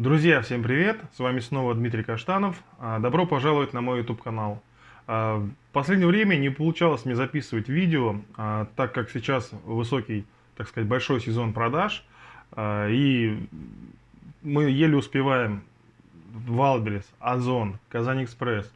Друзья, всем привет! С вами снова Дмитрий Каштанов. А, добро пожаловать на мой YouTube канал. А, в последнее время не получалось мне записывать видео, а, так как сейчас высокий, так сказать, большой сезон продаж. И мы еле успеваем Wildberries, Ozon, KazanExpress.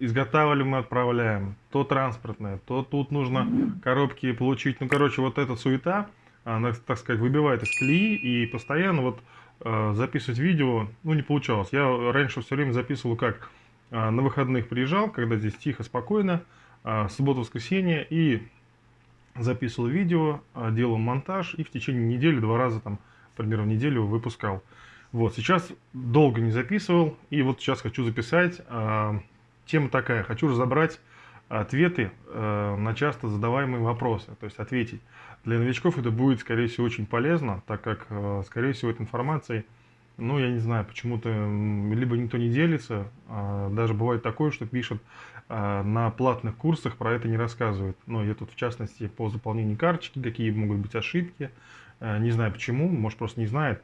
Изготавливаем мы отправляем. То транспортное, то тут нужно коробки получить. Ну, короче, вот эта суета, она, так сказать, выбивает из колеи. И постоянно вот записывать видео, ну, не получалось. Я раньше все время записывал как э, на выходных приезжал, когда здесь тихо, спокойно, э, суббота-воскресенье, и записывал видео, делал монтаж, и в течение недели два раза, там, примерно в неделю выпускал. Вот, сейчас долго не записывал, и вот сейчас хочу записать. Тема такая, хочу разобрать ответы э, на часто задаваемые вопросы, то есть ответить. Для новичков это будет, скорее всего, очень полезно, так как, э, скорее всего, этой информацией, ну, я не знаю, почему-то либо никто не делится, э, даже бывает такое, что пишет э, на платных курсах, про это не рассказывают. Но я тут, в частности, по заполнению карточки, какие могут быть ошибки, э, не знаю почему, может, просто не знает.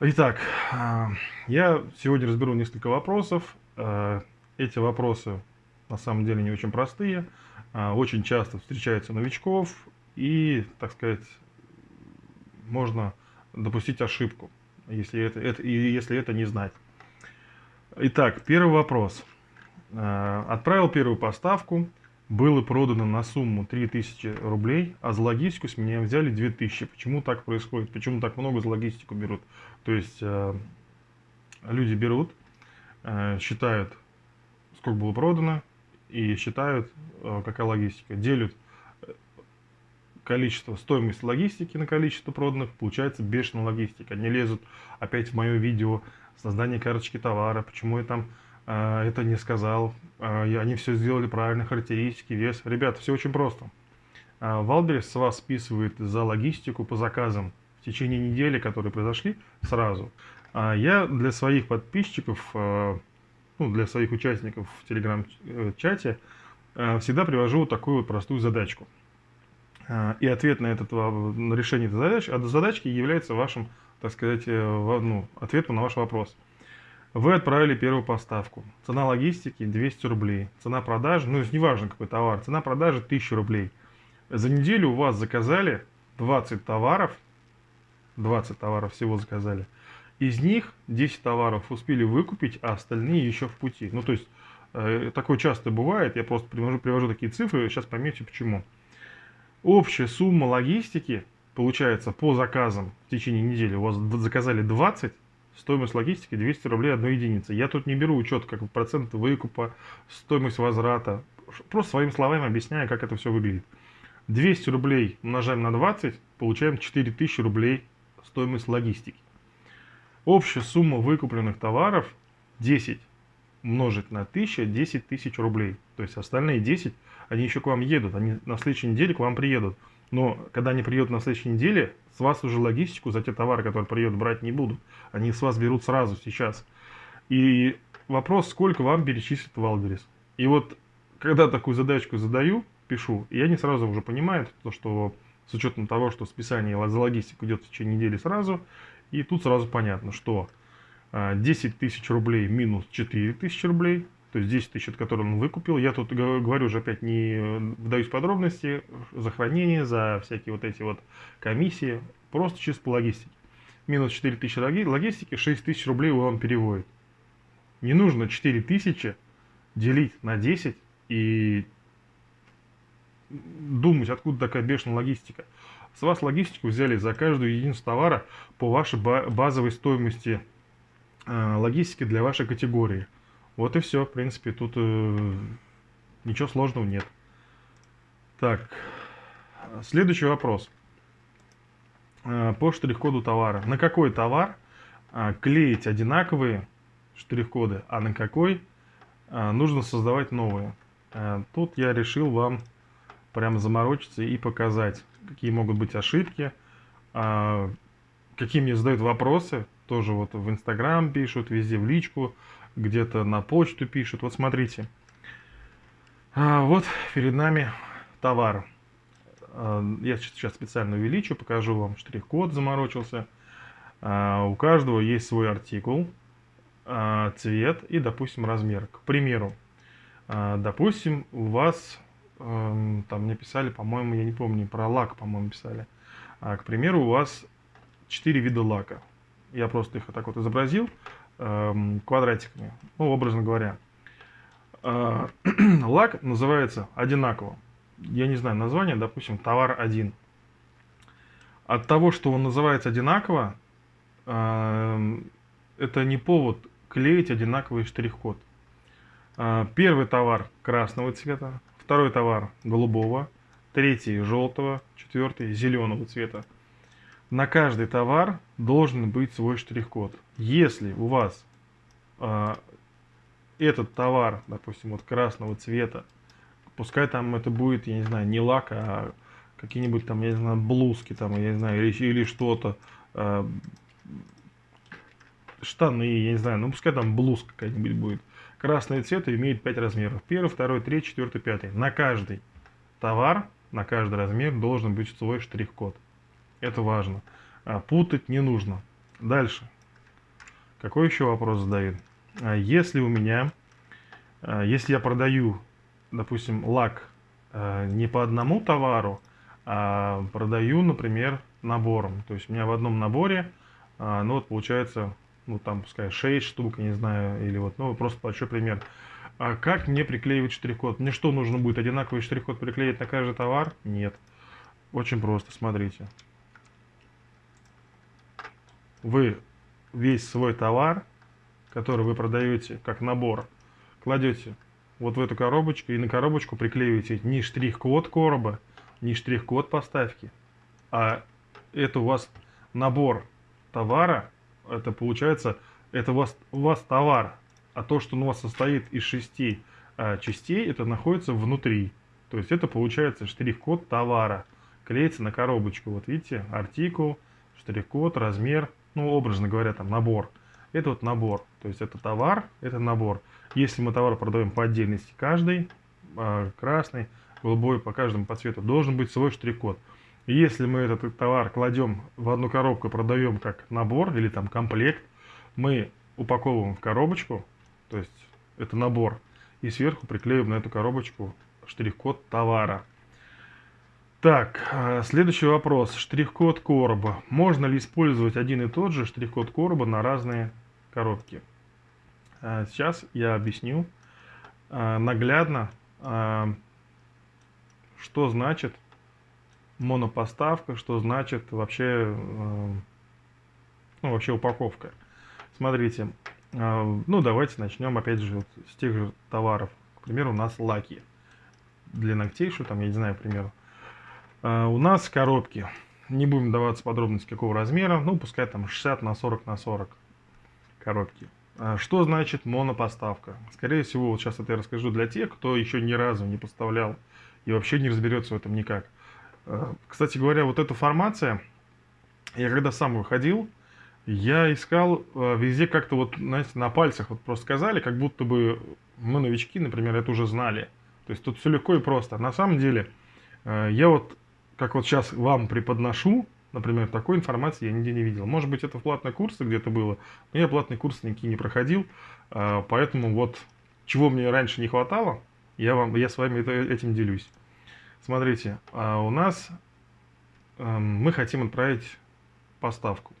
Итак, э, я сегодня разберу несколько вопросов. Э, эти вопросы на самом деле не очень простые, а, очень часто встречаются новичков, и, так сказать, можно допустить ошибку, если это, это, если это не знать. Итак, первый вопрос. А, отправил первую поставку, было продано на сумму 3000 рублей, а за логистику с меня взяли 2000. Почему так происходит? Почему так много за логистику берут? То есть а, люди берут, считают, сколько было продано, и считают, э, какая логистика. Делят э, количество, стоимость логистики на количество проданных, получается бешеная логистика. Они лезут опять в мое видео, создание карточки товара, почему я там э, это не сказал, э, они все сделали правильно, характеристики, вес. Ребята, все очень просто. Э, с вас списывает за логистику по заказам в течение недели, которые произошли, сразу. А я для своих подписчиков э, ну, для своих участников в телеграм-чате, э, всегда привожу вот такую вот простую задачку. Э, и ответ на, этот, на решение этой задачи, от задачки является вашим, так сказать, э, ну, ответом на ваш вопрос. Вы отправили первую поставку. Цена логистики 200 рублей. Цена продажи, ну, неважно какой товар, цена продажи 1000 рублей. За неделю у вас заказали 20 товаров, 20 товаров всего заказали. Из них 10 товаров успели выкупить, а остальные еще в пути. Ну, то есть, э, такое часто бывает, я просто привожу, привожу такие цифры, сейчас поймете почему. Общая сумма логистики, получается, по заказам в течение недели, у вас заказали 20, стоимость логистики 200 рублей одной единицы. Я тут не беру учет, как процент выкупа, стоимость возврата, просто своими словами объясняю, как это все выглядит. 200 рублей умножаем на 20, получаем 4000 рублей стоимость логистики. Общая сумма выкупленных товаров 10 умножить на 1000, 10 тысяч рублей. То есть остальные 10, они еще к вам едут, они на следующей неделе к вам приедут. Но когда они приедут на следующей неделе, с вас уже логистику за те товары, которые приедут, брать не будут. Они с вас берут сразу, сейчас. И вопрос, сколько вам перечислит Wildberries. И вот, когда такую задачку задаю, пишу, я не сразу уже понимаю, то, что с учетом того, что списание за логистику идет в течение недели сразу, и тут сразу понятно, что 10 а, тысяч рублей минус 4 тысячи рублей, то есть 10 тысяч, которые он выкупил. Я тут говорю уже опять не вдаюсь в подробности, за хранение, за всякие вот эти вот комиссии, просто чисто по логистике. Минус 4 тысячи логистики, 6 тысяч рублей он переводит. Не нужно 4 тысячи делить на 10 и думать, откуда такая бешеная логистика. С вас логистику взяли за каждую единицу товара по вашей базовой стоимости э, логистики для вашей категории. Вот и все, в принципе, тут э, ничего сложного нет. Так, следующий вопрос. Э, по штрих-коду товара. На какой товар клеить одинаковые штрих-коды, а на какой нужно создавать новые? Тут я решил вам прямо заморочиться и показать, какие могут быть ошибки, а, какие мне задают вопросы, тоже вот в Инстаграм пишут, везде в личку, где-то на почту пишут. Вот смотрите, а, вот перед нами товар. А, я сейчас специально увеличу, покажу вам штрих-код, заморочился. А, у каждого есть свой артикул, цвет и, допустим, размер. К примеру, допустим, у вас, эм, там мне писали, по-моему, я не помню, про лак, по-моему, писали. К примеру, у вас 4 вида лака. Я просто их вот так вот изобразил квадратиками, ну, образно говоря. Лак называется одинаково. Я не знаю название, допустим, товар 1. От того, что он называется одинаково, эм, это не повод клеить одинаковый штрих-код. А, первый товар красного цвета, второй товар голубого, третий желтого, четвертый зеленого цвета. На каждый товар должен быть свой штрих-код. Если у вас э, этот товар, допустим, вот красного цвета, пускай там это будет, я не знаю, не лак, а какие-нибудь там, я не знаю, блузки там, я не знаю, или, или что-то, э, штаны, я не знаю, ну пускай там блузка какая-нибудь будет. Красный цвет имеет 5 размеров. Первый, второй, третий, четвертый, пятый. На каждый товар, на каждый размер должен быть свой штрих-код. Это важно. А, путать не нужно. Дальше. Какой еще вопрос задают? А, если у меня, а, если я продаю, допустим, лак не по одному товару, а продаю, например, набором. То есть у меня в одном наборе, ну вот получается ну там пускай 6 штук, не знаю, или вот, ну просто большой пример. А как мне приклеивать штрих-код? Мне что нужно будет, одинаковый штрих-код приклеить на каждый товар? Нет. Очень просто, смотрите. Вы весь свой товар, который вы продаете как набор, кладете вот в эту коробочку и на коробочку приклеиваете не штрих-код короба, не штрих-код поставки, а это у вас набор товара, это получается, это у вас, у вас товар, а то, что у вас состоит из шести а, частей, это находится внутри. То есть это получается штрих-код товара. Клеится на коробочку. Вот видите, артикул, штрих-код, размер, ну, образно говоря, там набор. Это вот набор. То есть это товар, это набор. Если мы товар продаем по отдельности, каждый, а, красный, голубой, по каждому по цвету, должен быть свой штрих-код. Если мы этот товар кладем в одну коробку продаем как набор или там комплект, мы упаковываем в коробочку, то есть это набор, и сверху приклеиваем на эту коробочку штрих-код товара. Так, э, следующий вопрос. Штрих-код короба. Можно ли использовать один и тот же штрих-код короба на разные коробки? Э, сейчас я объясню э, наглядно, что значит монопоставка, что значит вообще, ну, вообще упаковка. Смотрите, ну давайте начнем опять же с тех же товаров. К примеру, у нас лаки для ногтей, что там, я не знаю, к примеру. Э, у нас коробки. Не будем даваться подробности какого размера, ну пускай там 60 на 40 на 40 коробки. Что значит монопоставка? Скорее всего, вот сейчас это я расскажу для тех, кто еще ни разу не поставлял и вообще не разберется в этом никак. Э, кстати говоря, вот эта формация, я когда сам выходил, я искал везде как-то вот, знаете, на пальцах вот просто сказали, как будто бы мы новички, например, это уже знали. То есть тут все легко и просто. На самом деле, я вот, как вот сейчас вам преподношу, например, такой информации я нигде не видел. Может быть, это в платной курсе где-то было, но я платный курс никакие не проходил, поэтому вот, чего мне раньше не хватало, я, вам, я с вами этим делюсь. Смотрите, а у нас эм, мы хотим отправить поставку.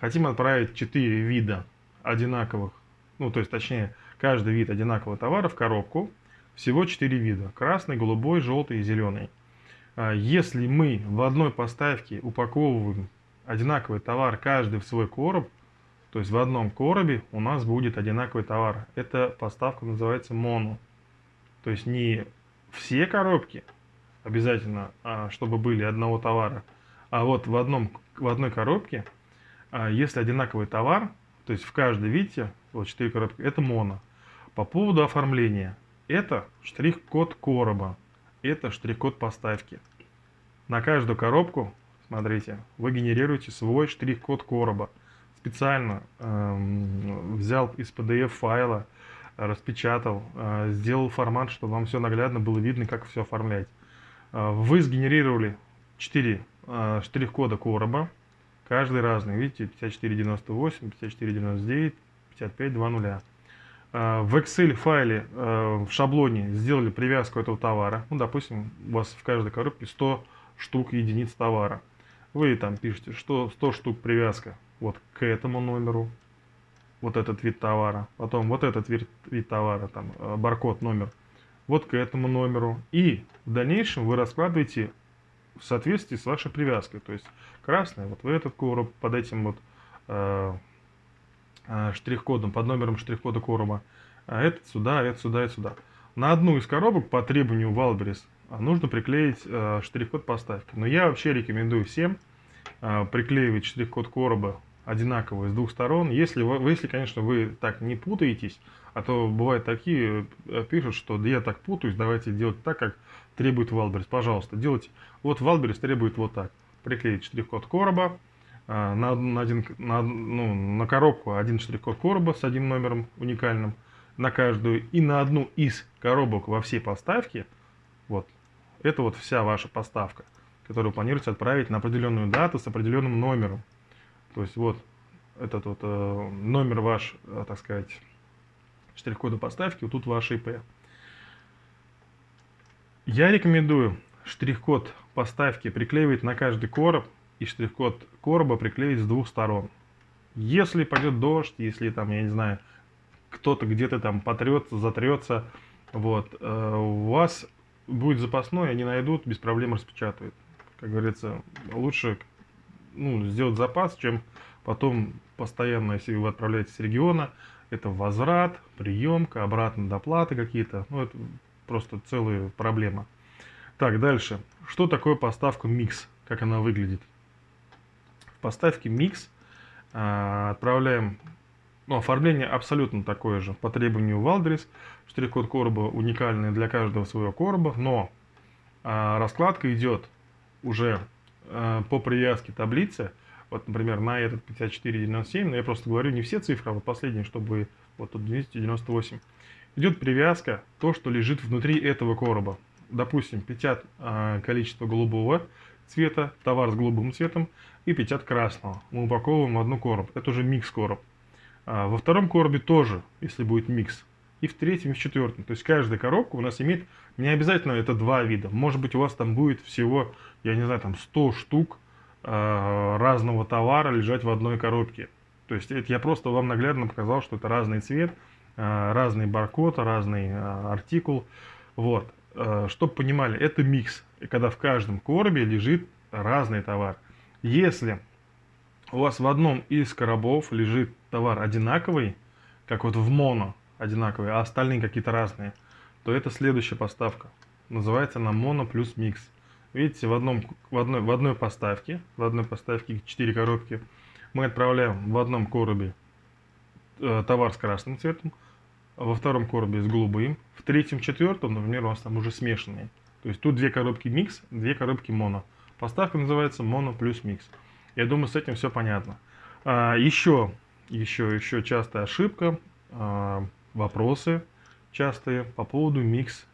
Хотим отправить 4 вида одинаковых, ну то есть точнее каждый вид одинакового товара в коробку. Всего 4 вида. Красный, голубой, желтый и зеленый. А если мы в одной поставке упаковываем одинаковый товар каждый в свой короб, то есть в одном коробе у нас будет одинаковый товар. Эта поставка называется моно. То есть не все коробки, обязательно, а, чтобы были одного товара. А вот в, одном, в одной коробке, а, если одинаковый товар, то есть в каждой, видите, вот 4 коробки, это моно. По поводу оформления, это штрих-код короба, это штрих-код поставки. На каждую коробку, смотрите, вы генерируете свой штрих-код короба. Специально э, взял из PDF файла, распечатал, э, сделал формат, чтобы вам все наглядно было видно, как все оформлять. А, вы сгенерировали 4 а, штрих-кода короба. Каждый разный. Видите, 5498, 5499, 5520. В Excel файле, э, в шаблоне сделали привязку этого товара. Ну, допустим, у вас в каждой коробке 100 штук единиц товара. Вы там пишете, что 100 штук привязка вот к этому номеру, вот этот вид товара, потом вот этот вид, вид товара, там э, баркод номер, вот к этому номеру. И в дальнейшем вы раскладываете в соответствии с вашей привязкой. То есть красный вот в этот короб под этим вот э, э, штрих-кодом, под номером штрих-кода короба, а этот сюда, а этот сюда, это сюда. На одну из коробок по требованию а, нужно приклеить э, штрих-код поставки. Но я вообще рекомендую всем э, приклеивать штрих-код короба одинаковый с двух сторон. Если, вы, если, конечно, вы так не путаетесь, а то бывают такие, э, пишут, что я так путаюсь, давайте делать так, как требует Wildberries. Пожалуйста, делайте. Вот Wildberries требует вот так. Приклеить штрих-код короба, на, на, один, на, ну, на коробку один штрих-код короба с одним номером уникальным на каждую. И на одну из коробок во всей поставке, вот, это вот вся ваша поставка, которую планируете отправить на определенную дату с определенным номером. То есть вот этот вот э, номер ваш, э, так сказать, штрих-кода поставки, вот тут ваш IP. Я рекомендую штрих-код поставки приклеивать на каждый короб и штрих-код короба приклеить с двух сторон. Если пойдет дождь, если там, я не знаю, кто-то где-то там потрется, затрется, вот, э, у вас будет запасной, они найдут, без проблем распечатают. Как говорится, лучше ну, сделать запас, чем потом постоянно, если вы отправляетесь с региона, это возврат, приемка, обратно доплаты какие-то. Ну, это просто целая проблема. Так, дальше. Что такое поставка микс? Как она выглядит? В поставке микс э, отправляем... Ну, оформление абсолютно такое же. По требованию Валдрис. Штрих-код короба уникальный для каждого своего короба. Но э, раскладка идет уже э, по привязке таблицы вот, например, на этот 5497, но я просто говорю не все цифры, а вот последние, чтобы вот тут 298. Идет привязка, то, что лежит внутри этого короба. Допустим, 50 а, количество голубого цвета, товар с голубым цветом, и 50 красного. Мы упаковываем в одну короб. Это уже микс короб. А, во втором коробе тоже, если будет микс. И в третьем, и в четвертом. То есть каждая коробка у нас имеет, не обязательно это два вида. Может быть у вас там будет всего, я не знаю, там 100 штук Э, разного товара лежать в одной коробке. То есть это я просто вам наглядно показал, что это разный цвет, э, разный баркод, разный артикул. Вот. Чтобы понимали, это микс. Когда в каждом коробе лежит разный товар. Если у вас в одном из коробов лежит товар одинаковый, как вот в моно одинаковый, а остальные какие-то разные, то это следующая поставка. Называется она моно плюс микс. Видите, в, одном, в, одной, в одной поставке, в одной поставке 4 коробки, мы отправляем в одном коробе э, товар с красным цветом, во втором коробе с голубым, в третьем, четвертом, например, у нас там уже смешанные. То есть тут две коробки микс, две коробки моно. Поставка называется моно плюс микс. Я думаю, с этим все понятно. А, еще, еще, еще частая ошибка, а, вопросы частые по поводу микс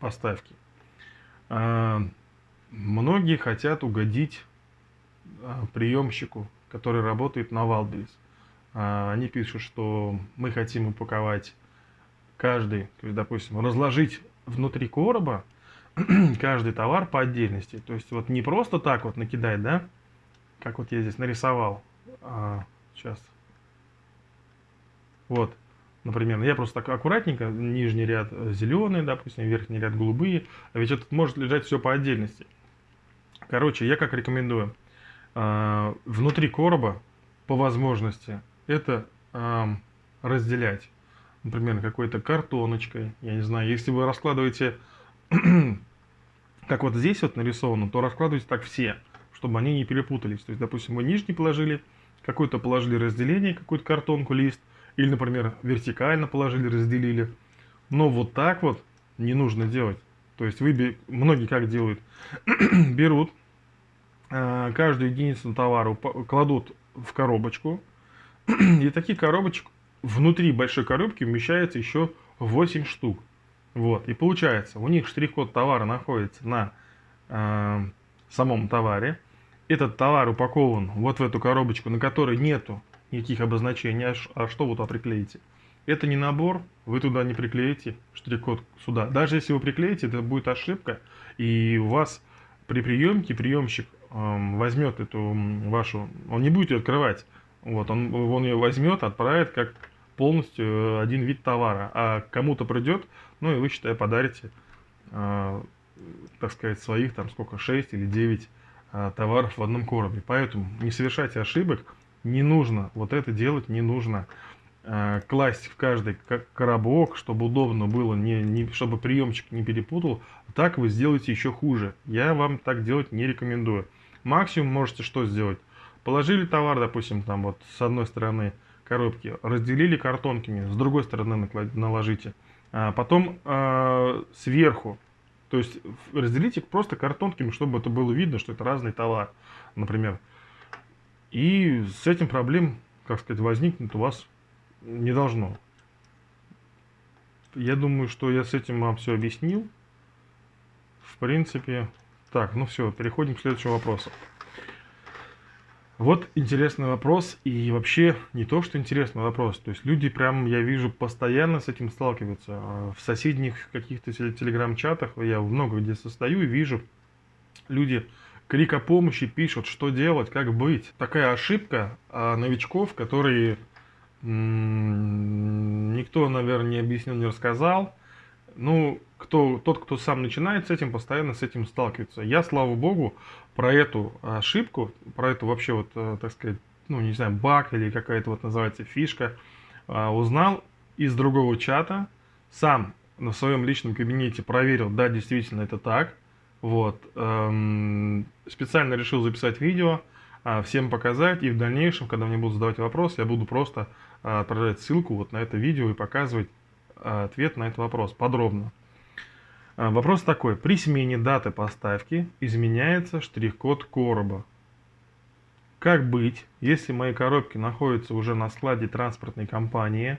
поставки. А, Многие хотят угодить а, приемщику, который работает на Валберис. А, они пишут, что мы хотим упаковать каждый, то есть, допустим, разложить внутри короба каждый товар по отдельности. То есть вот не просто так вот накидать, да, как вот я здесь нарисовал. А, сейчас. Вот, например, я просто так аккуратненько, нижний ряд зеленый, допустим, верхний ряд голубые, а ведь это может лежать все по отдельности. Короче, я как рекомендую. А, внутри короба, по возможности, это разделять. Например, какой-то картоночкой. Я не знаю, если вы раскладываете, как вот здесь вот нарисовано, то раскладывайте так все, чтобы они не перепутались. То есть, допустим, вы нижний положили, какой-то положили разделение, какую-то картонку, лист, или, например, вертикально положили, разделили. Но вот так вот не нужно делать. То есть вы, многие как делают, берут э, каждую единицу товара, кладут в коробочку, и таких коробочек внутри большой коробки умещается еще 8 штук. Вот, и получается, у них штрих-код товара находится на э, самом товаре, этот товар упакован вот в эту коробочку, на которой нету никаких обозначений, а, а что вы туда приклеите? Это не набор, вы туда не приклеите штрих-код сюда. Даже если вы приклеите, это будет ошибка, и у вас при приемке приемщик эм, возьмет эту вашу, он не будет ее открывать, вот, он, он ее возьмет, отправит как полностью э, один вид товара, а кому-то придет, ну и вы, считай, подарите, э, так сказать, своих там сколько, 6 или 9 э, товаров в одном коробе. Поэтому не совершайте ошибок, не нужно, вот это делать не нужно. Э, класть в каждый коробок, чтобы удобно было, не, не, чтобы приемчик не перепутал, так вы сделаете еще хуже. Я вам так делать не рекомендую. Максимум можете что сделать? Положили товар, допустим, там вот с одной стороны коробки, разделили картонками, с другой стороны наложите. А потом э, сверху, то есть разделите просто картонками, чтобы это было видно, что это разный товар, например. И с этим проблем, как сказать, возникнет у вас не должно. Я думаю, что я с этим вам все объяснил. В принципе, так, ну все, переходим к следующему вопросу. Вот интересный вопрос, и вообще не то, что интересный вопрос. То есть люди прям, я вижу, постоянно с этим сталкиваются. А в соседних каких-то телеграм-чатах я много где состою и вижу, люди крик о помощи пишут, что делать, как быть. Такая ошибка а новичков, которые никто, наверное, не объяснил, не рассказал. Ну, кто, тот, кто сам начинает с этим, постоянно с этим сталкивается. Я, слава богу, про эту ошибку, про эту вообще вот, э, так сказать, ну, не знаю, баг или какая-то вот называется фишка, а, узнал из другого чата, сам на своем личном кабинете проверил, да, действительно это так, вот, эм, специально решил записать видео, а, всем показать, и в дальнейшем, когда мне будут задавать вопрос, я буду просто отправлять ссылку вот на это видео и показывать ответ на этот вопрос подробно. Вопрос такой. При смене даты поставки изменяется штрих-код короба. Как быть, если мои коробки находятся уже на складе транспортной компании,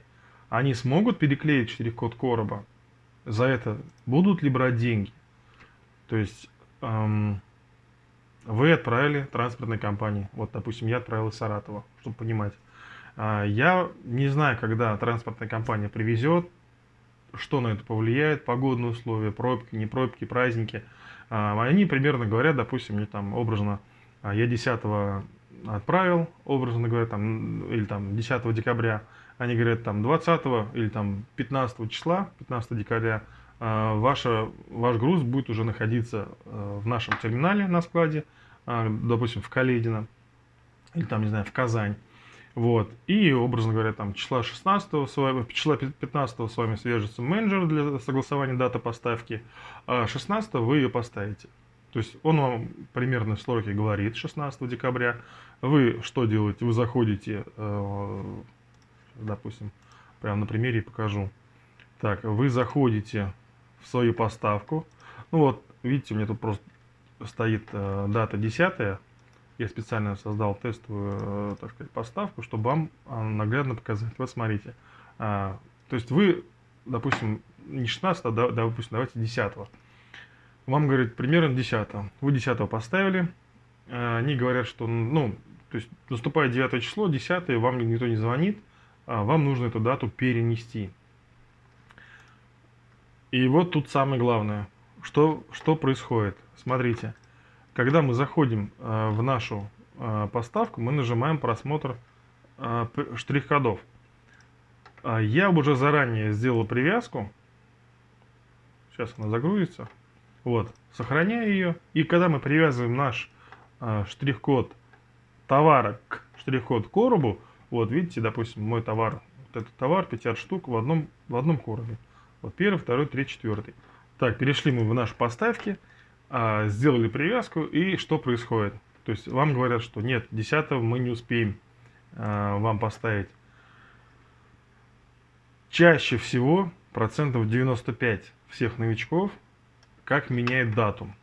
они смогут переклеить штрих-код короба? За это будут ли брать деньги? То есть эм, вы отправили транспортной компании. Вот, допустим, я отправил из Саратова, чтобы понимать. А, я не знаю, когда транспортная компания привезет, что на это повлияет, погодные условия, пробки, не пробки, праздники. А, они примерно говорят, допустим, мне там образно, а, я 10 отправил, образно говоря, там, или там 10 декабря, они говорят там 20 или там 15 числа, 15 декабря, ваша, ваш груз будет уже находиться в нашем терминале на складе, допустим, в Каледино, или там, не знаю, в Казань. Вот. И, образно говоря, там числа 16 с вами, числа 15 с вами свяжется менеджер для согласования даты поставки, а 16 вы ее поставите. То есть он вам примерно в сроке говорит 16 декабря. Вы что делаете? Вы заходите, э, допустим, прямо на примере покажу. Так, вы заходите в свою поставку. Ну вот, видите, у меня тут просто стоит э, дата 10 я специально создал тестовую, э, так сказать, поставку, чтобы вам а, наглядно показать. Вот смотрите. А, то есть вы, допустим, не 16, а, допустим, давайте 10. Вам говорит примерно 10. Вы 10 поставили. А, они говорят, что, ну, то есть наступает 9 число, 10 вам никто не звонит, вам нужно эту дату перенести. И вот тут самое главное. Что, что происходит? Смотрите. Когда мы заходим э, в нашу э, поставку, мы нажимаем просмотр э, штрих-кодов. Я уже заранее сделал привязку. Сейчас она загрузится. Вот, сохраняю ее. И когда мы привязываем наш штрих-код товара к штрих-код коробу, вот видите, допустим, мой товар, вот этот товар, 50 штук в одном, в одном коробе. Вот первый, второй, третий, четвертый. Так, перешли мы в наши поставки. А, сделали привязку, и что происходит? То есть вам говорят, что нет, 10 мы не успеем а, вам поставить. Чаще всего, процентов 95 всех новичков, как меняет дату.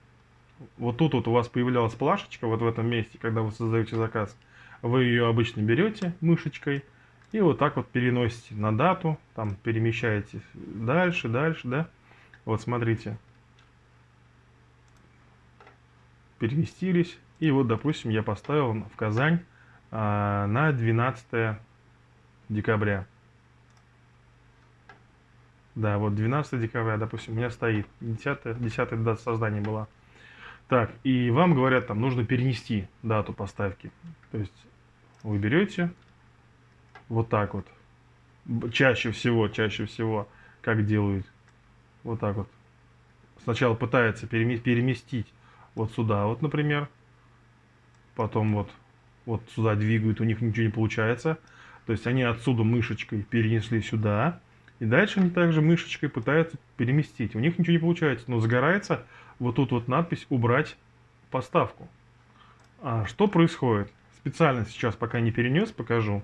Вот тут вот у вас появлялась плашечка, вот в этом месте, когда вы создаете заказ. Вы ее обычно берете мышечкой и вот так вот переносите на дату, там перемещаете дальше, дальше, да. Вот смотрите, переместились. И вот, допустим, я поставил в Казань а, на 12 декабря. Да, вот 12 декабря, допустим, у меня стоит. 10, 10 дата создания была. Так, и вам говорят, там нужно перенести дату поставки. То есть вы берете вот так вот. Чаще всего, чаще всего, как делают. Вот так вот. Сначала пытается переместить вот сюда, вот, например. Потом вот, вот сюда двигают, у них ничего не получается. То есть они отсюда мышечкой перенесли сюда. И дальше они также мышечкой пытаются переместить. У них ничего не получается, но загорается вот тут вот надпись «Убрать поставку». А что происходит? Специально сейчас пока не перенес, покажу.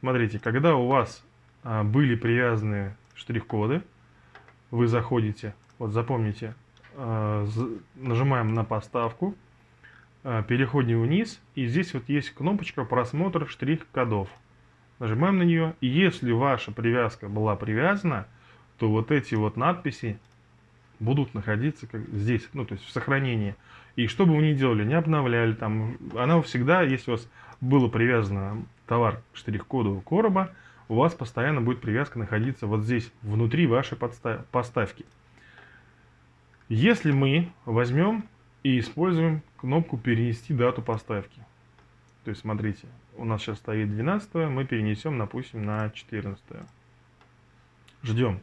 Смотрите, когда у вас а, были привязаны штрих-коды, вы заходите, вот запомните, нажимаем на поставку, а, переходим вниз, и здесь вот есть кнопочка «Просмотр штрих-кодов». Нажимаем на нее, и если ваша привязка была привязана, то вот эти вот надписи будут находиться как здесь, ну то есть в сохранении. И что бы вы ни делали, не обновляли, там, она всегда, если у вас было привязано товар к штрих-коду короба, у вас постоянно будет привязка находиться вот здесь, внутри вашей поставки. Если мы возьмем и используем кнопку «Перенести дату поставки», то есть смотрите, у нас сейчас стоит 12, мы перенесем, допустим, на 14. Ждем.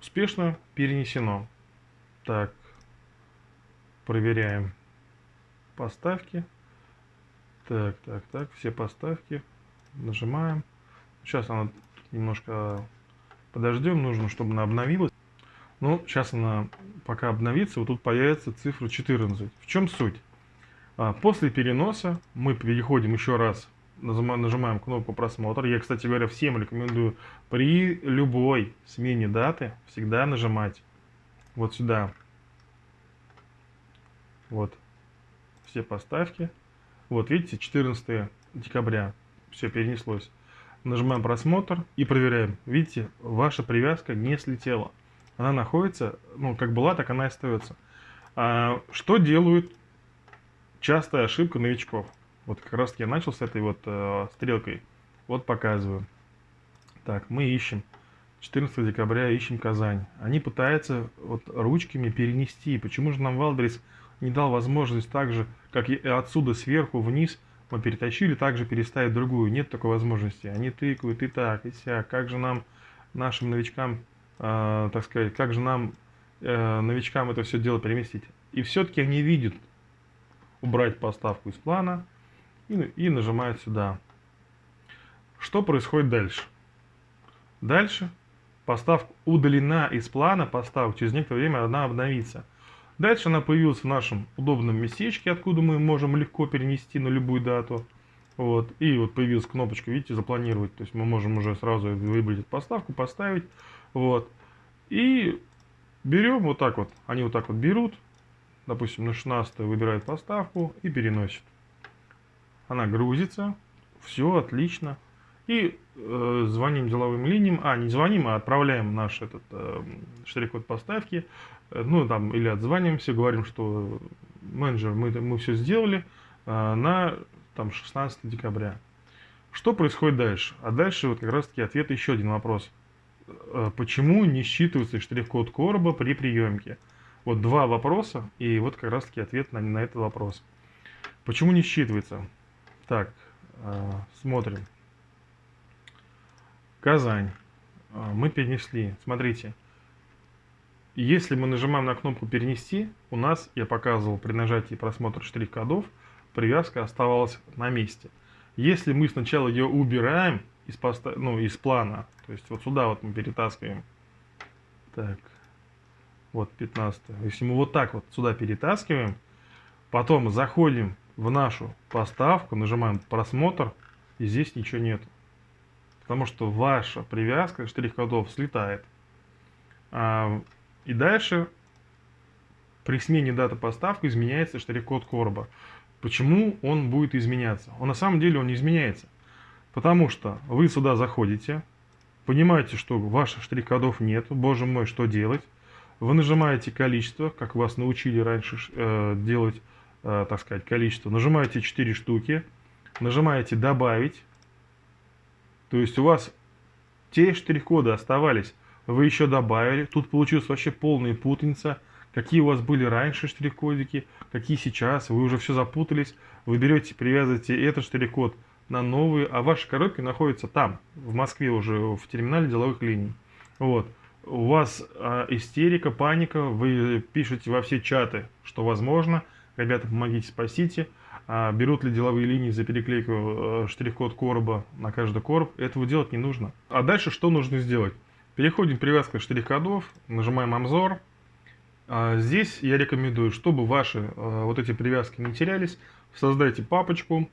Успешно перенесено. Так, проверяем поставки. Так, так, так, все поставки. Нажимаем. Сейчас она немножко подождем, нужно, чтобы она обновилась. Ну, сейчас она пока обновится, вот тут появится цифра 14. В чем суть? А, после переноса мы переходим еще раз нажимаем кнопку просмотр. Я, кстати говоря, всем рекомендую при любой смене даты всегда нажимать вот сюда. Вот. Все поставки. Вот, видите, 14 декабря. Все перенеслось. Нажимаем просмотр и проверяем. Видите, ваша привязка не слетела. Она находится, ну, как была, так она и остается. А, что делают частая ошибка новичков? Вот как раз я начал с этой вот э, стрелкой. Вот показываю. Так, мы ищем. 14 декабря ищем Казань. Они пытаются вот ручками перенести. Почему же нам Валдрис не дал возможность так же, как и отсюда сверху вниз мы перетащили, также переставить другую? Нет такой возможности. Они тыкают и так, и сяк. Как же нам, нашим новичкам, э, так сказать, как же нам, э, новичкам это все дело переместить? И все-таки они видят убрать поставку из плана, и, и нажимает сюда. Что происходит дальше? Дальше поставка удалена из плана поставок, через некоторое время она обновится. Дальше она появилась в нашем удобном местечке, откуда мы можем легко перенести на любую дату. Вот. И вот появилась кнопочка, видите, запланировать. То есть мы можем уже сразу выбрать поставку, поставить. Вот. И берем вот так вот. Они вот так вот берут. Допустим, на 16 выбирают поставку и переносят она грузится, все отлично. И э, звоним деловым линиям, а не звоним, а отправляем наш этот э, штрих-код поставки, э, ну там или отзваниваемся, говорим, что менеджер, мы, мы все сделали э, на там 16 декабря. Что происходит дальше? А дальше вот как раз таки ответ еще один вопрос. Э, почему не считывается штрих-код короба при приемке? Вот два вопроса, и вот как раз таки ответ на, на этот вопрос. Почему не считывается? Так, э, смотрим. Казань. Э, мы перенесли. Смотрите. Если мы нажимаем на кнопку «Перенести», у нас, я показывал при нажатии просмотра штрих-кодов, привязка оставалась на месте. Если мы сначала ее убираем из, поста... ну, из плана, то есть вот сюда вот мы перетаскиваем, так, вот 15 Если мы вот так вот сюда перетаскиваем, потом заходим в нашу поставку, нажимаем просмотр, и здесь ничего нет. Потому что ваша привязка штрих-кодов слетает. А, и дальше при смене даты поставки изменяется штрих-код короба. Почему он будет изменяться? Он на самом деле он не изменяется. Потому что вы сюда заходите, понимаете, что ваших штрих-кодов нет, боже мой, что делать? Вы нажимаете количество, как вас научили раньше э, делать э, так сказать, количество. Нажимаете 4 штуки, нажимаете «Добавить». То есть у вас те штрих-коды оставались, вы еще добавили. Тут получилась вообще полная путаница. Какие у вас были раньше штрих-кодики, какие сейчас. Вы уже все запутались. Вы берете, привязываете этот штрих-код на новые, а ваши коробки находятся там, в Москве уже, в терминале деловых линий. Вот. У вас э, истерика, паника, вы пишете во все чаты, что возможно. Ребята, помогите, спасите. А берут ли деловые линии за переклейку э, штрих-код короба на каждый короб, этого делать не нужно. А дальше что нужно сделать? Переходим к привязке штрих-кодов, нажимаем «Обзор». А здесь я рекомендую, чтобы ваши э, вот эти привязки не терялись, создайте папочку,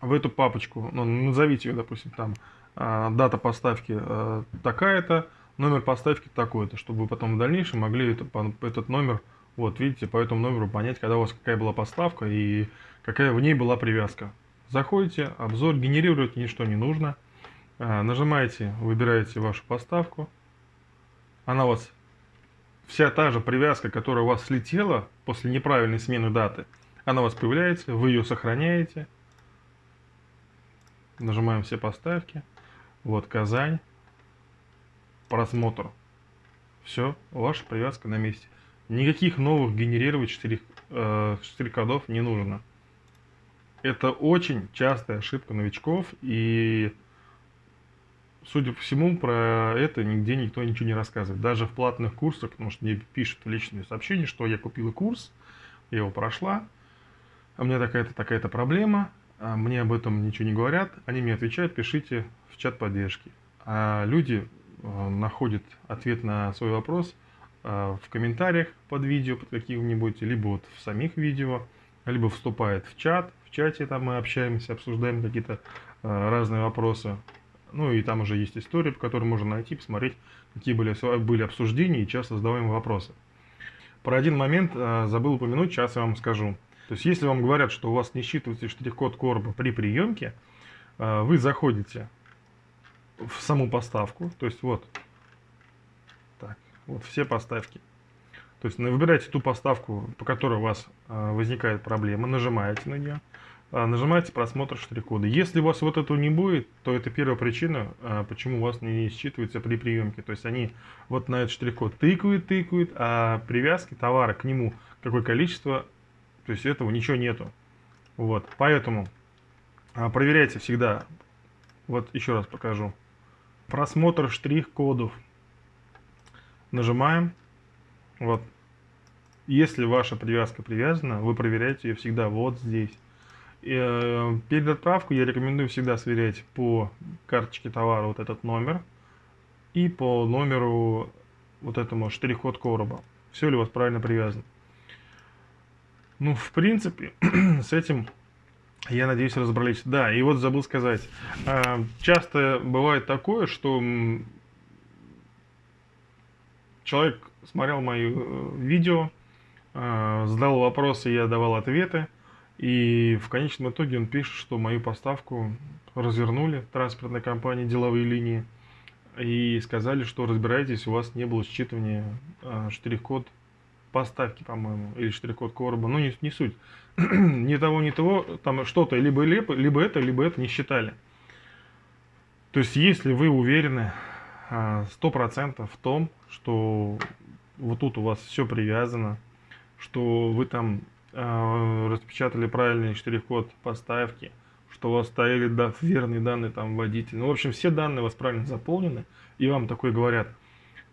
в эту папочку, ну, назовите ее, допустим, там, а, дата поставки э, такая-то, номер поставки такой-то, чтобы вы потом в дальнейшем могли это, этот номер, вот, видите, по этому номеру понять, когда у вас какая была поставка и какая в ней была привязка. Заходите, обзор, генерировать ничто не нужно. А, нажимаете, выбираете вашу поставку. Она у вас, вся та же привязка, которая у вас слетела после неправильной смены даты, она у вас появляется, вы ее сохраняете Нажимаем все поставки. Вот Казань. Просмотр. Все, ваша привязка на месте. Никаких новых генерировать штрих, э, штрих-кодов не нужно. Это очень частая ошибка новичков, и, судя по всему, про это нигде никто ничего не рассказывает. Даже в платных курсах, потому что мне пишут личные сообщения, что я купила курс, я его прошла, а у меня такая-то такая-то проблема, а мне об этом ничего не говорят, они мне отвечают, пишите в чат поддержки. А люди э, находят ответ на свой вопрос э, в комментариях под видео, под каким-нибудь, либо вот в самих видео, либо вступает в чат, в чате там мы общаемся, обсуждаем какие-то э, разные вопросы. Ну и там уже есть история, по которой можно найти, посмотреть, какие были, были обсуждения и часто задаваемые вопросы. Про один момент забыл упомянуть, сейчас я вам скажу. То есть, если вам говорят, что у вас не считывается штрих-код короба при приемке, э, вы заходите в саму поставку, то есть вот, так, вот все поставки. То есть выбираете ту поставку, по которой у вас э, возникает проблема, нажимаете на нее, э, нажимаете просмотр штрих-кода. Если у вас вот этого не будет, то это первая причина, почему у вас не считывается при приемке. То есть они вот на этот штрих-код тыкают, тыкают, а привязки товара к нему, какое количество то есть этого ничего нету. Вот, поэтому а, проверяйте всегда. Вот еще раз покажу. Просмотр штрих-кодов. Нажимаем. Вот. Если ваша привязка привязана, вы проверяете ее всегда вот здесь. Э, перед отправкой я рекомендую всегда сверять по карточке товара вот этот номер и по номеру вот этому штрих-код короба. Все ли у вас правильно привязано. Ну, в принципе, с этим, я надеюсь, разобрались. Да, и вот забыл сказать. А, часто бывает такое, что человек смотрел мои э, видео, а, задал вопросы, я давал ответы. И в конечном итоге он пишет, что мою поставку развернули транспортной компании деловые линии и сказали, что разбирайтесь, у вас не было считывания а, штрих-код поставки, по-моему, или штрих-код короба, ну не, не суть. ни того, ни того, там что-то, либо, либо, либо это, либо это не считали. То есть, если вы уверены а, сто процентов в том, что вот тут у вас все привязано, что вы там э, распечатали правильный штрих-код поставки, что у вас стояли да, верные данные там водитель. Ну, в общем, все данные у вас правильно заполнены, и вам такое говорят.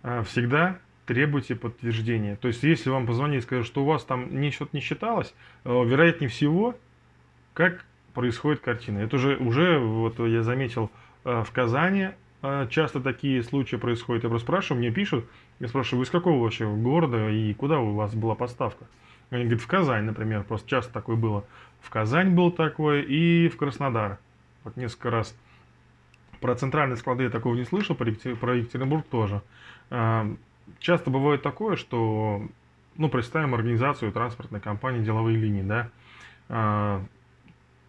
Э, всегда требуйте подтверждения. То есть, если вам позвонили и скажут, что у вас там ничего не считалось, э, вероятнее всего, как происходит картина. Это уже, уже вот я заметил э, в Казани, э, часто такие случаи происходят. Я просто спрашиваю, мне пишут, я спрашиваю, вы из какого вообще города и куда у вас была поставка? Они говорят, в Казань, например, просто часто такое было. В Казань был такое и в Краснодар. Вот несколько раз. Про центральные склады я такого не слышал, про Екатеринбург тоже часто бывает такое, что, ну, представим организацию транспортной компании деловые линии, да, а,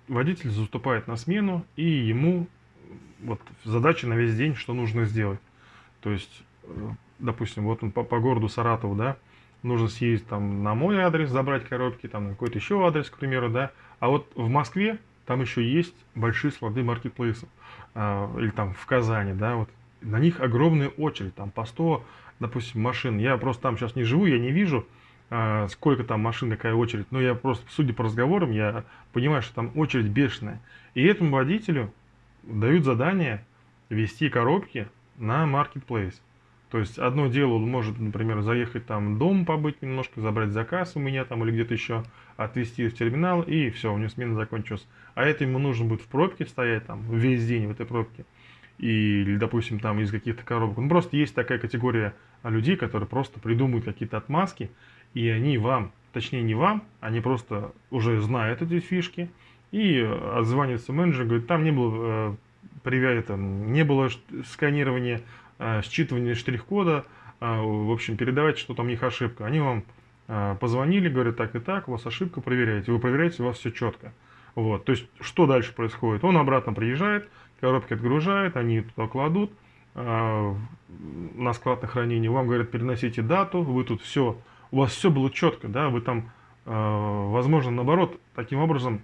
водитель заступает на смену, и ему вот задача на весь день, что нужно сделать. То есть, э, допустим, вот он по, по городу Саратову, да, нужно съездить там на мой адрес, забрать коробки, там на какой-то еще адрес, к примеру, да. А вот в Москве там еще есть большие склады маркетплейсов, э, или там в Казани, да, вот на них огромная очередь, там по 100, допустим, машин. Я просто там сейчас не живу, я не вижу, э, сколько там машин, какая очередь, но я просто, судя по разговорам, я понимаю, что там очередь бешеная. И этому водителю дают задание вести коробки на маркетплейс. То есть одно дело, он может, например, заехать там дом побыть немножко, забрать заказ у меня там или где-то еще, отвезти в терминал, и все, у него смена закончилась. А это ему нужно будет в пробке стоять там весь день в этой пробке. Или, допустим, там из каких-то коробок. Ну, просто есть такая категория людей, которые просто придумывают какие-то отмазки, и они вам, точнее не вам, они просто уже знают эти фишки, и отзванивается менеджер, говорит, там не было, э, это, не было сканирования Э, считывание штрих-кода, э, в общем, передавайте, что там у них ошибка. Они вам э, позвонили, говорят так и так, у вас ошибка, проверяете. Вы проверяете, у вас все четко. Вот, то есть, что дальше происходит? Он обратно приезжает, коробки отгружает, они туда кладут на склад на хранение, вам говорят, переносите дату, вы тут все, у вас все было четко, да, вы там, возможно, наоборот, таким образом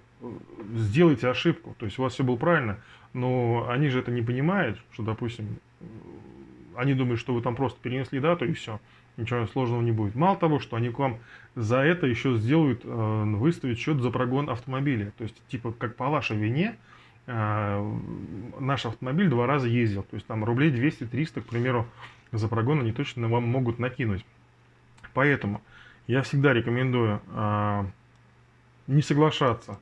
сделаете ошибку, то есть у вас все было правильно, но они же это не понимают, что, допустим, они думают, что вы там просто перенесли дату и все, ничего сложного не будет. Мало того, что они к вам за это еще сделают, э, выставить счет за прогон автомобиля. То есть, типа, как по вашей вине, э, наш автомобиль два раза ездил. То есть, там рублей 200-300, к примеру, за прогон они точно вам могут накинуть. Поэтому я всегда рекомендую э, не соглашаться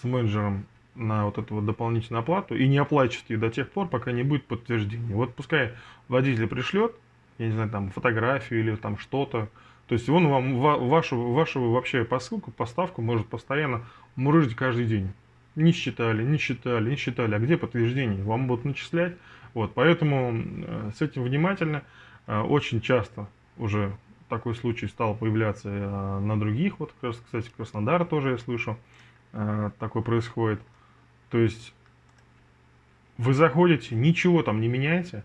с менеджером на вот эту вот дополнительную оплату и не оплачивать ее до тех пор, пока не будет подтверждения. Вот пускай водитель пришлет, я не знаю, там фотографию или там что-то, то есть он вам вашу, вашу вообще посылку, поставку может постоянно мурыжить каждый день. Не считали, не считали, не считали. А где подтверждение? Вам будут начислять. Вот, поэтому э, с этим внимательно. Э, очень часто уже такой случай стал появляться э, на других. Вот, кстати, Краснодар тоже я слышу, такое происходит. То есть вы заходите, ничего там не меняете,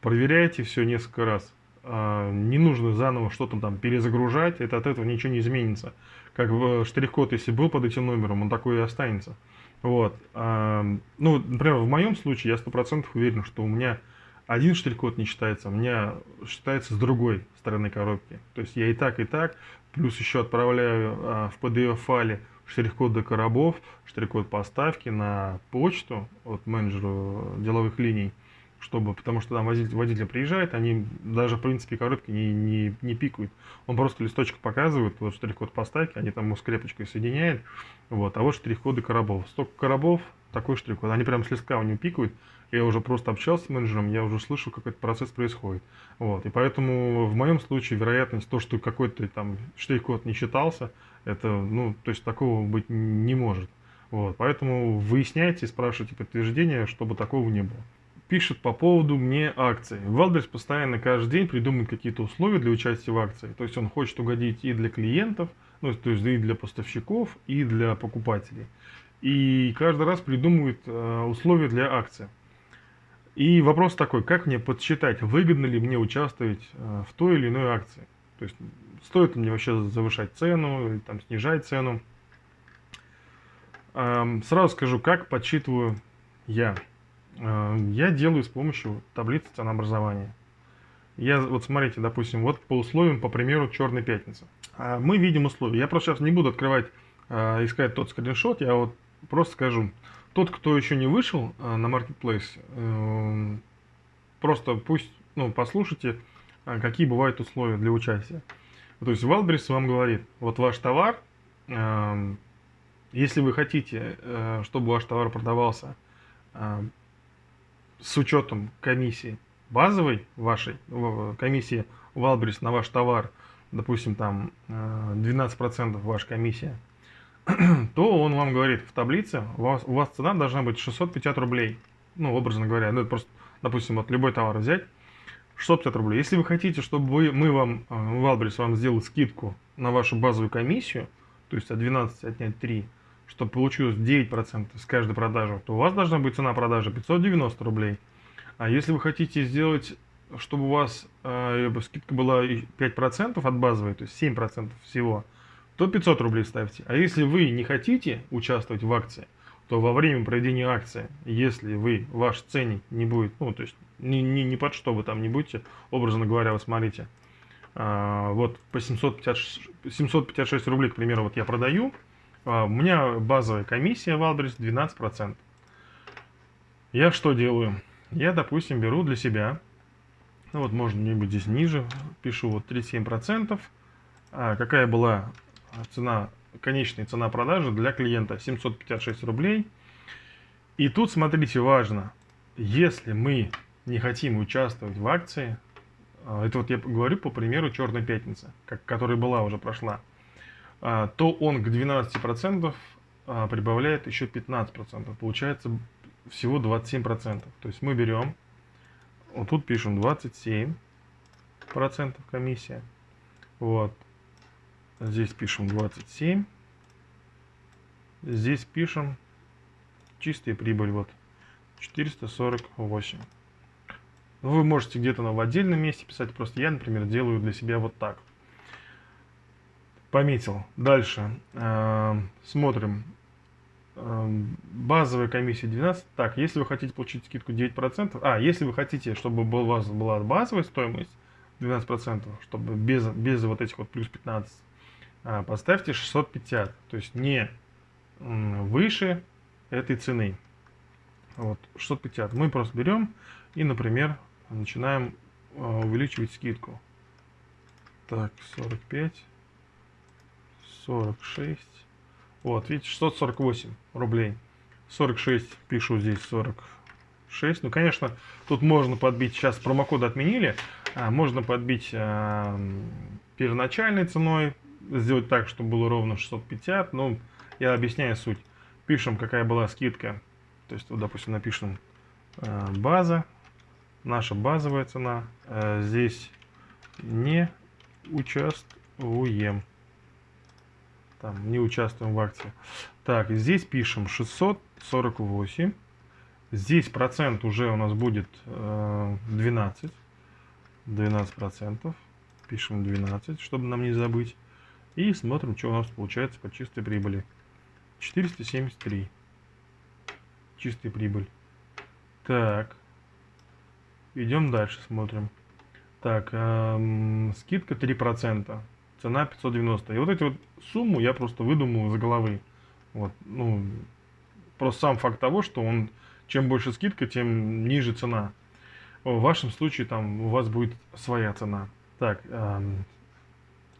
проверяете все несколько раз. Не нужно заново что-то там перезагружать, это от этого ничего не изменится. Как штрих-код, если был под этим номером, он такой и останется. Вот. А, ну, например, в моем случае я сто процентов уверен, что у меня один штрих-код не считается, у меня считается с другой стороны коробки. То есть я и так, и так, плюс еще отправляю а, в PDF-файле штрих-код до коробов, штрих-код поставки на почту от менеджеру деловых линий, чтобы, потому что там водитель, водитель приезжает, они даже, в принципе, коробки не, не, не пикают. Он просто листочек показывает, вот штрих-код поставки, они там его скрепочкой соединяют, вот, а вот штрих-коды коробов. Столько коробов, такой штрих-код, они прям с листка у него пикают, я уже просто общался с менеджером, я уже слышу, как этот процесс происходит. Вот. И поэтому в моем случае вероятность то, что какой-то там штрих-код не считался, это, ну, то есть такого быть не может. Вот. Поэтому выясняйте, спрашивайте подтверждение, чтобы такого не было. Пишет по поводу мне акций. Wildberries постоянно каждый день придумывает какие-то условия для участия в акции. То есть он хочет угодить и для клиентов, ну, то есть и для поставщиков, и для покупателей. И каждый раз придумывает э, условия для акции. И вопрос такой, как мне подсчитать, выгодно ли мне участвовать э, в той или иной акции? То есть, стоит ли мне вообще завышать цену или там, снижать цену? Эм, сразу скажу, как подсчитываю я. Э, я делаю с помощью таблицы ценообразования. Я, вот смотрите, допустим, вот по условиям, по примеру, черной пятницы. Э, мы видим условия. Я просто сейчас не буду открывать, искать тот скриншот, я вот просто скажу. Тот, кто еще не вышел э, на Marketplace, э, просто пусть, ну, послушайте, э, какие бывают условия для участия. То есть Валбрис вам говорит, вот ваш товар, если вы хотите, чтобы ваш товар продавался с учетом комиссии базовой вашей, комиссии Валбрис на ваш товар, допустим, там 12% ваша комиссия, то он вам говорит в таблице, у вас, у вас цена должна быть 650 рублей. Ну, образно говоря, ну, это просто, допустим, вот любой товар взять, 650 рублей. Если вы хотите, чтобы вы, мы вам, э, Валбрис, вам сделал скидку на вашу базовую комиссию, то есть от 12 отнять 3, чтобы получилось 9% с каждой продажи, то у вас должна быть цена продажи 590 рублей. А если вы хотите сделать чтобы у вас э, скидка была 5% от базовой, то есть 7% всего, то 500 рублей ставьте. А если вы не хотите участвовать в акции, то во время проведения акции, если вы, ваш ценник не будет, ну, то есть ни, ни, ни под что вы там не будете, образно говоря, вы смотрите, а, вот по 756, 756 рублей, к примеру, вот я продаю, у меня базовая комиссия в Албрис 12%. Я что делаю? Я, допустим, беру для себя, ну вот можно где-нибудь здесь ниже, пишу вот 37%. А какая была цена, конечная цена продажи для клиента? 756 рублей. И тут, смотрите, важно, если мы не хотим участвовать в акции, а, это вот я говорю по примеру Черной Пятницы, как, которая была уже прошла, а, то он к 12% а, прибавляет еще 15%. Получается всего 27%. То есть мы берем, вот тут пишем 27% комиссия. Вот. Здесь пишем 27. Здесь пишем чистая прибыль. Вот. 448. Вы можете где-то в отдельном месте писать, просто я, например, делаю для себя вот так. Пометил. Дальше. Э, смотрим. Э, базовая комиссия 12. Так, если вы хотите получить скидку 9%, а, если вы хотите, чтобы у вас была базовая стоимость 12%, чтобы без, без вот этих вот плюс 15, э, поставьте 650, то есть не выше этой цены. Вот, 650. Мы просто берем и, например, начинаем увеличивать скидку. Так, 45. 46. Вот, видите, 648 рублей. 46 пишу здесь 46. Ну, конечно, тут можно подбить, сейчас промокоды отменили, а, можно подбить а, первоначальной ценой, сделать так, чтобы было ровно 650. Ну, я объясняю суть. Пишем, какая была скидка. То есть, вот, допустим, напишем а, база, наша базовая цена. А, здесь не участвуем там, не участвуем в акции. Так, здесь пишем 648. Здесь процент уже у нас будет э, 12. 12 процентов. Пишем 12, чтобы нам не забыть. И смотрим, что у нас получается по чистой прибыли. 473. Чистая прибыль. Так. Идем дальше, смотрим. Так, эм, скидка 3% цена 590. И вот эти вот сумму я просто выдумал из головы. Вот, ну, просто сам факт того, что он, чем больше скидка, тем ниже цена. В вашем случае там у вас будет своя цена. Так,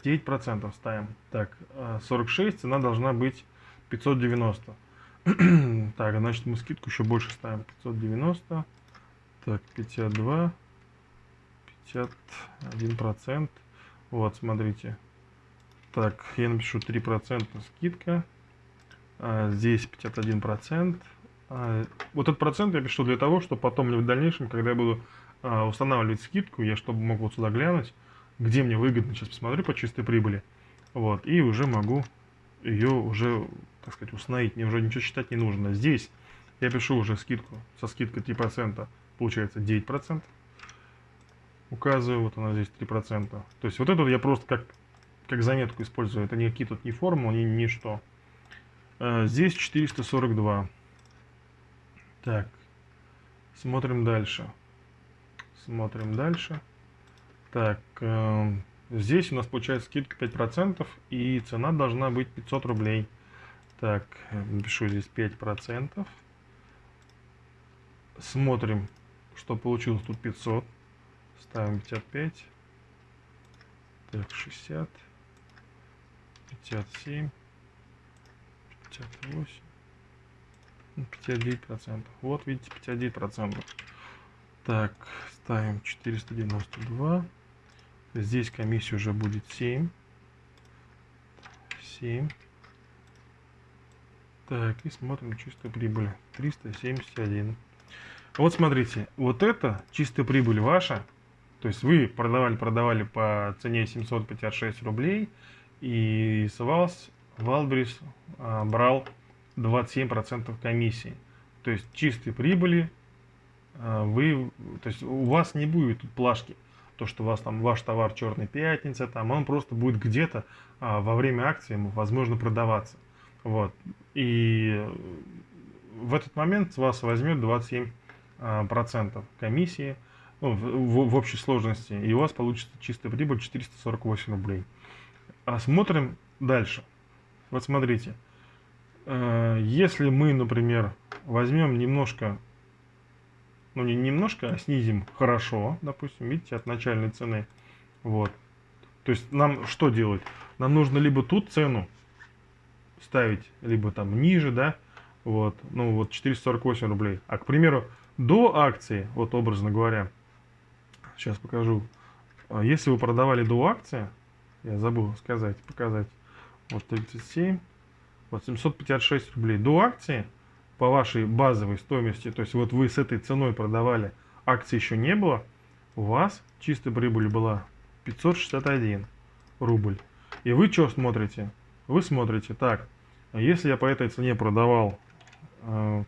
9% ставим. Так, 46, а, цена должна быть 590. так, значит мы скидку еще больше ставим. 590. Так, 52. 51%. Вот, смотрите. Так, я напишу 3% скидка. А, здесь 51%. А, вот этот процент я пишу для того, чтобы потом в дальнейшем, когда я буду а, устанавливать скидку, я чтобы мог вот сюда глянуть, где мне выгодно, сейчас посмотрю по чистой прибыли. Вот, и уже могу ее уже, так сказать, установить. Мне уже ничего считать не нужно. Здесь я пишу уже скидку, со скидкой 3%, получается 9%. Указываю, вот она здесь 3%. То есть вот это я просто как как заметку использую. Это никакие тут не формулы, ни, ни что. А, здесь 442. Так, смотрим дальше. Смотрим дальше. Так, э, здесь у нас получается скидка 5%, и цена должна быть 500 рублей. Так, напишу здесь 5%. Смотрим, что получилось тут 500. Ставим 55. Так, 60. 57, 58, 59 процентов. Вот видите, 59 процентов. Так, ставим 492. Здесь комиссия уже будет 7. 7. Так, и смотрим чистую прибыль. 371. Вот смотрите, вот это чистая прибыль ваша. То есть вы продавали, продавали по цене 756 рублей и Савалс Валбрис а, брал 27% комиссии. То есть чистой прибыли а, вы, то есть у вас не будет плашки, то, что у вас там ваш товар черной пятница, там он просто будет где-то а, во время акции, возможно, продаваться. Вот. И в этот момент с вас возьмет 27% а, процентов комиссии ну, в, в, в общей сложности, и у вас получится чистая прибыль 448 рублей. А смотрим дальше. Вот смотрите, э, если мы, например, возьмем немножко, ну не немножко, а снизим хорошо, допустим, видите, от начальной цены, вот. То есть нам что делать? Нам нужно либо тут цену ставить, либо там ниже, да, вот, ну вот 448 рублей. А, к примеру, до акции, вот образно говоря, сейчас покажу, а если вы продавали до акции, я забыл сказать, показать, вот 37, вот 756 рублей. До акции по вашей базовой стоимости, то есть вот вы с этой ценой продавали, акции еще не было, у вас чистая прибыль была 561 рубль. И вы что смотрите? Вы смотрите, так, если я по этой цене продавал э,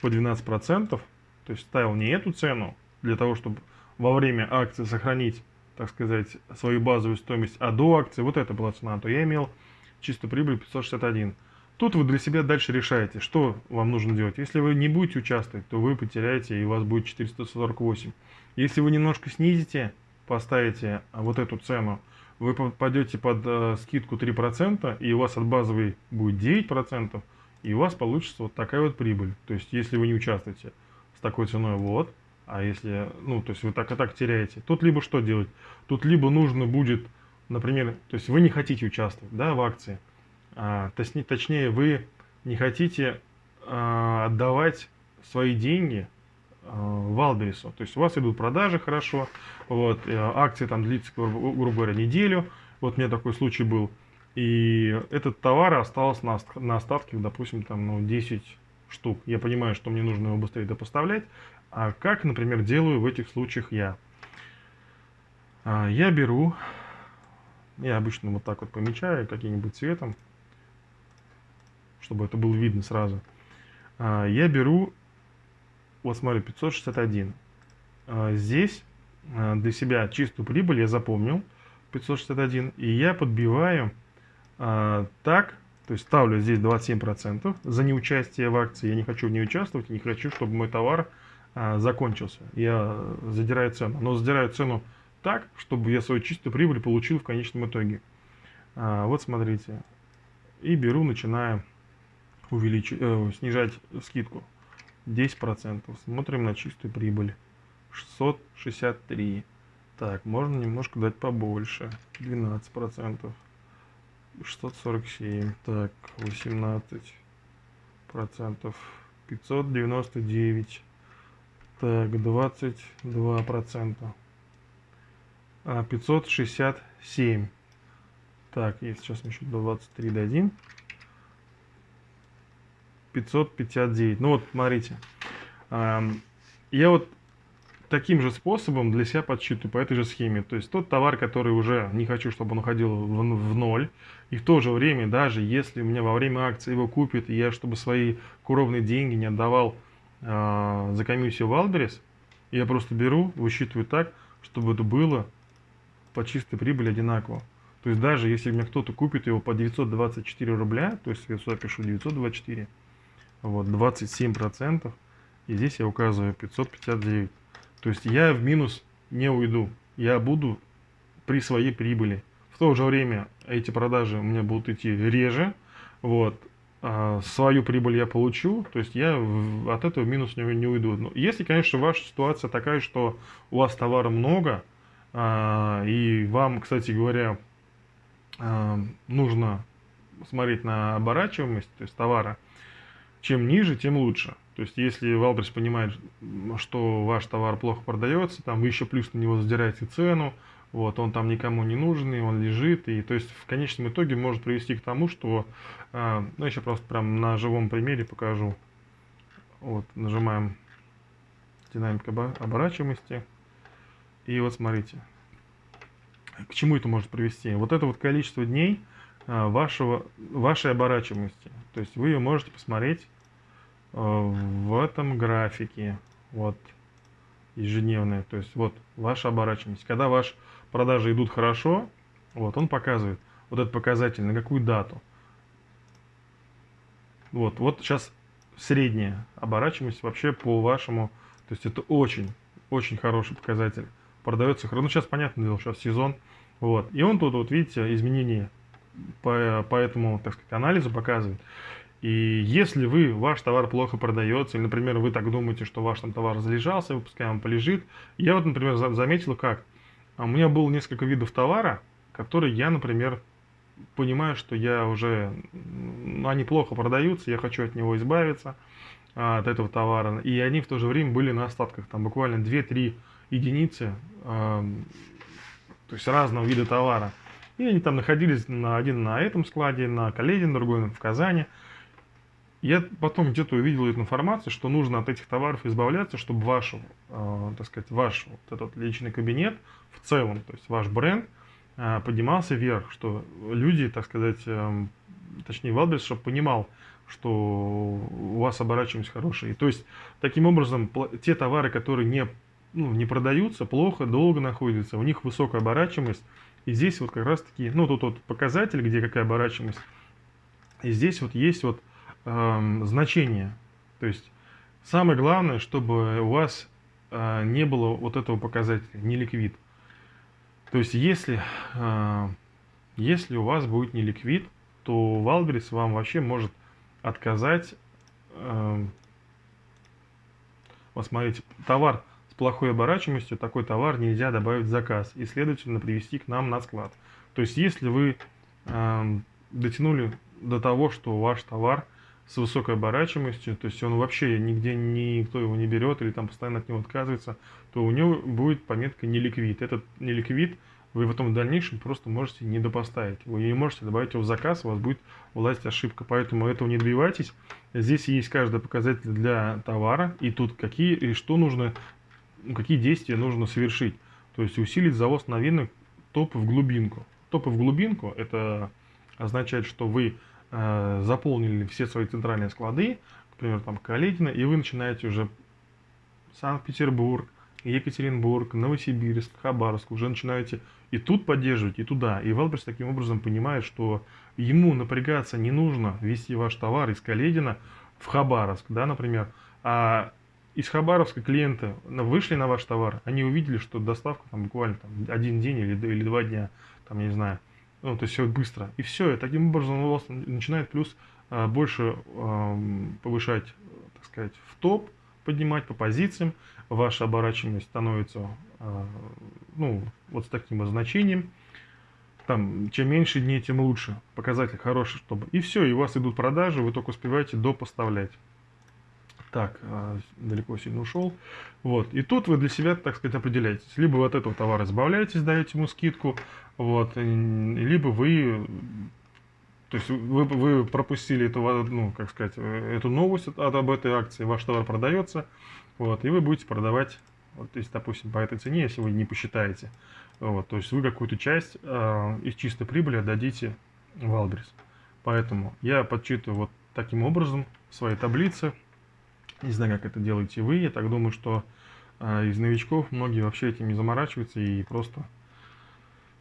по 12%, то есть ставил не эту цену, для того, чтобы во время акции сохранить так сказать, свою базовую стоимость, а до акции вот это была цена, то я имел чистую прибыль 561. Тут вы для себя дальше решаете, что вам нужно делать. Если вы не будете участвовать, то вы потеряете и у вас будет 448. Если вы немножко снизите, поставите вот эту цену, вы попадете под э, скидку 3%, и у вас от базовой будет 9%, и у вас получится вот такая вот прибыль. То есть, если вы не участвуете с такой ценой, вот, а если, ну, то есть вы так и так теряете. Тут либо что делать? Тут либо нужно будет, например, то есть вы не хотите участвовать, да, в акции. А, точнее, точнее, вы не хотите а, отдавать свои деньги а, Валберису. То есть у вас идут продажи хорошо, вот, э, акция там длится, грубо говоря, неделю. Вот у меня такой случай был. И этот товар остался на, на остатке, допустим, там, ну, 10 штук. Я понимаю, что мне нужно его быстрее допоставлять. А как, например, делаю в этих случаях я? А, я беру, я обычно вот так вот помечаю каким-нибудь цветом, чтобы это было видно сразу. А, я беру, вот смотри, 561. А, здесь для себя чистую прибыль я запомнил, 561, и я подбиваю так, то есть ставлю здесь 27% за неучастие в акции. Я не хочу в ней участвовать, не хочу, чтобы мой товар закончился. Я задираю цену. Но задираю цену так, чтобы я свою чистую прибыль получил в конечном итоге. А, вот смотрите. И беру, начинаю увеличивать, э, снижать скидку. 10%. Смотрим на чистую прибыль. 663. Так, можно немножко дать побольше. 12%. 647. Так, 18 процентов. 599. Так, 22 процента. А, 567. Так, и сейчас еще 23 дадим. 559. Ну вот, смотрите. Я вот таким же способом для себя подсчитываю по этой же схеме. То есть тот товар, который уже не хочу, чтобы он уходил в, в ноль. И в то же время, даже если у меня во время акции его купят, и я, чтобы свои кровные деньги не отдавал э, за комиссию я просто беру, высчитываю так, чтобы это было по чистой прибыли одинаково. То есть даже если мне кто-то купит его по 924 рубля, то есть я сюда пишу 924, вот, 27%, и здесь я указываю 559. То есть я в минус не уйду, я буду при своей прибыли. В то же время эти продажи у меня будут идти реже, вот, свою прибыль я получу, то есть я от этого минус не, не уйду. Но если, конечно, ваша ситуация такая, что у вас товара много, а, и вам, кстати говоря, а, нужно смотреть на оборачиваемость то есть товара, чем ниже, тем лучше. То есть, если Wildberries понимает, что ваш товар плохо продается, там вы еще плюс на него задираете цену, вот, он там никому не нужный, он лежит, и то есть в конечном итоге может привести к тому, что, э, ну, еще просто прям на живом примере покажу. Вот, нажимаем динамика оборачиваемости, и вот смотрите, к чему это может привести. Вот это вот количество дней э, вашего, вашей оборачиваемости, то есть вы ее можете посмотреть э, в этом графике. вот ежедневная, то есть вот ваша оборачиваемость. Когда ваши продажи идут хорошо, вот он показывает вот этот показатель, на какую дату. Вот, вот сейчас средняя оборачиваемость вообще по вашему, то есть это очень, очень хороший показатель. Продается хорошо, ну сейчас понятно дело, сейчас сезон, вот. И он тут, вот видите, изменения по, по этому, так сказать, анализу показывает. И если вы, ваш товар плохо продается, или, например, вы так думаете, что ваш там товар залежался, пускай он полежит. Я вот, например, заметил, как а у меня было несколько видов товара, которые я, например, понимаю, что я уже, ну, они плохо продаются, я хочу от него избавиться, а, от этого товара. И они в то же время были на остатках, там буквально 2-3 единицы, а, то есть разного вида товара. И они там находились на один на этом складе, на Каледин, другой в Казани. Я потом где-то увидел эту информацию, что нужно от этих товаров избавляться, чтобы ваш, э, так сказать, ваш вот этот личный кабинет в целом, то есть ваш бренд э, поднимался вверх, что люди, так сказать, э, точнее Wildberries, чтобы понимал, что у вас оборачиваемость хорошая. И, то есть, таким образом, те товары, которые не, ну, не продаются, плохо, долго находятся, у них высокая оборачиваемость. И здесь вот как раз таки, ну, тут вот показатель, где какая оборачиваемость. И здесь вот есть вот э, значение. То есть самое главное, чтобы у вас э, не было вот этого показателя, не ликвид. То есть если, э, если у вас будет не ликвид, то Валберис вам вообще может отказать. Э, вот смотрите, товар с плохой оборачиваемостью, такой товар нельзя добавить в заказ и, следовательно, привести к нам на склад. То есть если вы э, дотянули до того, что ваш товар – с высокой оборачиваемостью, то есть он вообще нигде никто его не берет или там постоянно от него отказывается, то у него будет пометка неликвид. Этот неликвид вы потом в дальнейшем просто можете не допоставить. Вы не можете добавить его в заказ, у вас будет власть ошибка. Поэтому этого не добивайтесь. Здесь есть каждый показатель для товара, и тут какие и что нужно, какие действия нужно совершить. То есть усилить завоз новинок топы в глубинку. Топы в глубинку это означает, что вы э, заполнили все свои центральные склады, к примеру, там Коледино, и вы начинаете уже Санкт-Петербург, Екатеринбург, Новосибирск, Хабаровск, уже начинаете и тут поддерживать, и туда. И Wildberries таким образом понимает, что ему напрягаться не нужно везти ваш товар из Коледина в Хабаровск, да, например, а из Хабаровска клиенты вышли на ваш товар, они увидели, что доставка там буквально там, один день или, или два дня, там, я не знаю, ну, то есть все быстро. И все, и таким образом у вас начинает плюс а, больше а, повышать, так сказать, в топ, поднимать по позициям, ваша оборачиваемость становится, а, ну, вот с таким значением. Там, чем меньше дней, тем лучше. Показатель хороший, чтобы... И все, и у вас идут продажи, вы только успеваете допоставлять. Так, далеко сильно ушел. Вот. И тут вы для себя, так сказать, определяетесь. Либо от этого товара избавляетесь, даете ему скидку, вот, либо вы, то есть вы, вы пропустили эту, ну, как сказать, эту новость от, об этой акции, ваш товар продается, вот, и вы будете продавать, вот, есть, допустим, по этой цене, если вы не посчитаете, вот, то есть вы какую-то часть э, из чистой прибыли отдадите в Албрис. Поэтому я подсчитываю вот таким образом в своей таблице. Не знаю, как это делаете вы. Я так думаю, что э, из новичков многие вообще этим не заморачиваются и просто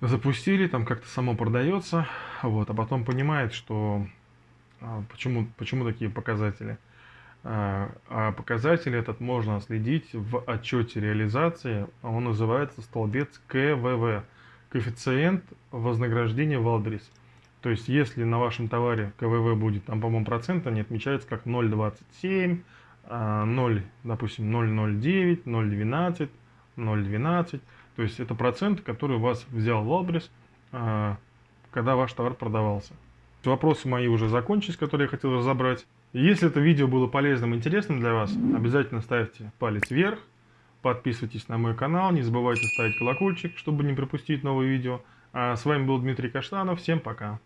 запустили, там как-то само продается, вот, а потом понимает, что а, почему, почему такие показатели. А, а показатель этот можно следить в отчете реализации, он называется столбец КВВ, коэффициент вознаграждения Валберис. То есть, если на вашем товаре КВВ будет, там, по-моему, процент, они отмечаются как 0,27, 0, допустим, 0,09, 0,12, 0,12. То есть это процент, который у вас взял Валбрис, а, когда ваш товар продавался. Вопросы мои уже закончились, которые я хотел разобрать. Если это видео было полезным и интересным для вас, обязательно ставьте палец вверх, подписывайтесь на мой канал, не забывайте ставить колокольчик, чтобы не пропустить новые видео. А с вами был Дмитрий Каштанов, всем пока!